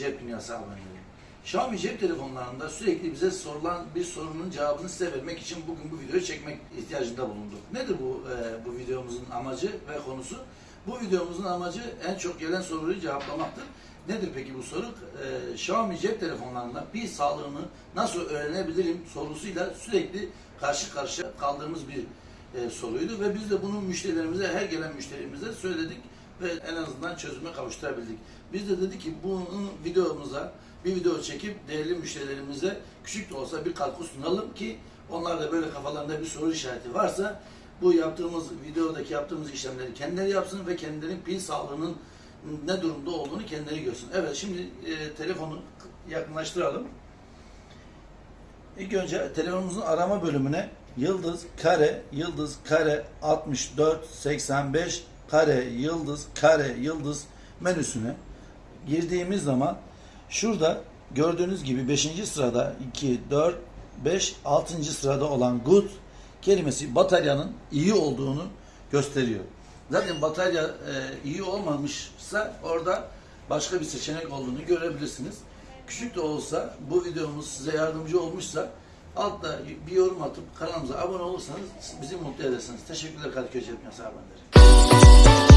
cep abonelerim. Xiaomi cep telefonlarında sürekli bize sorulan bir sorunun cevabını size vermek için bugün bu videoyu çekmek ihtiyacında bulunduk. Nedir bu e, bu videomuzun amacı ve konusu? Bu videomuzun amacı en çok gelen soruyu cevaplamaktır. Nedir peki bu soru? E, Xiaomi cep telefonlarında pil sağlığını nasıl öğrenebilirim sorusuyla sürekli karşı karşıya kaldığımız bir e, soruydu ve biz de bunu müşterilerimize, her gelen müşterimize söyledik ve en azından çözüme kavuşturabildik. Biz de dedik ki bunu videomuza bir video çekip değerli müşterilerimize küçük de olsa bir katkı sunalım ki onlar da böyle kafalarında bir soru işareti varsa bu yaptığımız videodaki yaptığımız işlemleri kendileri yapsın ve kendilerinin pil sağlığının ne durumda olduğunu kendileri görsün. Evet şimdi e, telefonu yakınlaştıralım. İlk önce telefonumuzun arama bölümüne yıldız kare yıldız kare 64 85 kare yıldız kare yıldız menüsüne girdiğimiz zaman şurada gördüğünüz gibi 5. sırada 2 4 5 6. sırada olan good kelimesi bataryanın iyi olduğunu gösteriyor. Zaten batarya e, iyi olmamışsa orada başka bir seçenek olduğunu görebilirsiniz. Küçük de olsa bu videomuz size yardımcı olmuşsa altta bir yorum atıp kanalımıza abone olursanız bizi mutlu edersiniz. Teşekkürler Kadıköy Cep Abonları.